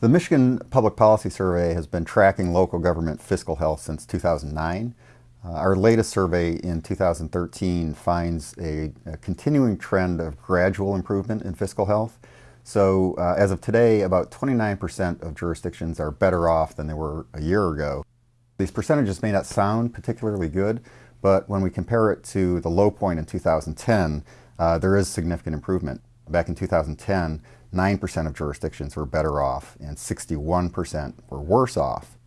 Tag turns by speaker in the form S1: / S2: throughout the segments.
S1: The Michigan Public Policy Survey has been tracking local government fiscal health since 2009. Uh, our latest survey in 2013 finds a, a, continuing trend of gradual improvement in fiscal health. So uh, as of today, about 29% of jurisdictions are better off than they were a year ago. These percentages may not sound particularly good, but when we compare it to the low point in 2010, uh, there is significant improvement. Back in 2010, 9% of jurisdictions were better off and 61% were worse off.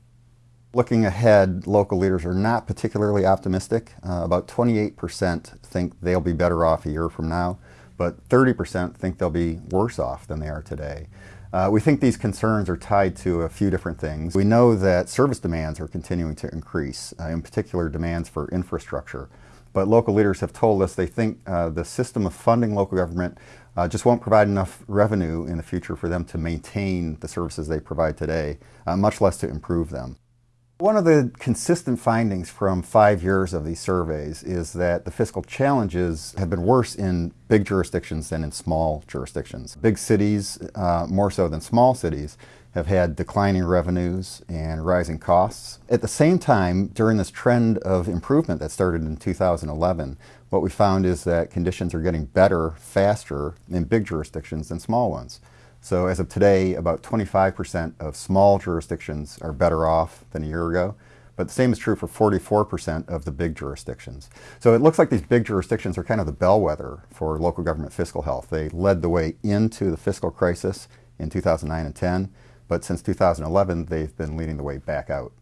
S1: Looking ahead, local leaders are not particularly optimistic. Uh, about 28% think they'll be better off a year from now, but 30% think they'll be worse off than they are today. Uh, we think these concerns are tied to a few different things. We know that service demands are continuing to increase, uh, in particular demands for infrastructure. But local leaders have told us they think uh, the system of funding local government uh, just won't provide enough revenue in the future for them to maintain the services they provide today, uh, much less to improve them. One of the consistent findings from five years of these surveys is that the fiscal challenges have been worse in big jurisdictions than in small jurisdictions. Big cities, uh, more so than small cities, have had declining revenues and rising costs. At the same time, during this trend of improvement that started in 2011, what we found is that conditions are getting better faster in big jurisdictions than small ones. So as of today, about 25% of small jurisdictions are better off than a year ago, but the same is true for 44% of the big jurisdictions. So it looks like these big jurisdictions are kind of the bellwether for local government fiscal health. They led the way into the fiscal crisis in 2009 and 10, but since 2011, they've been leading the way back out.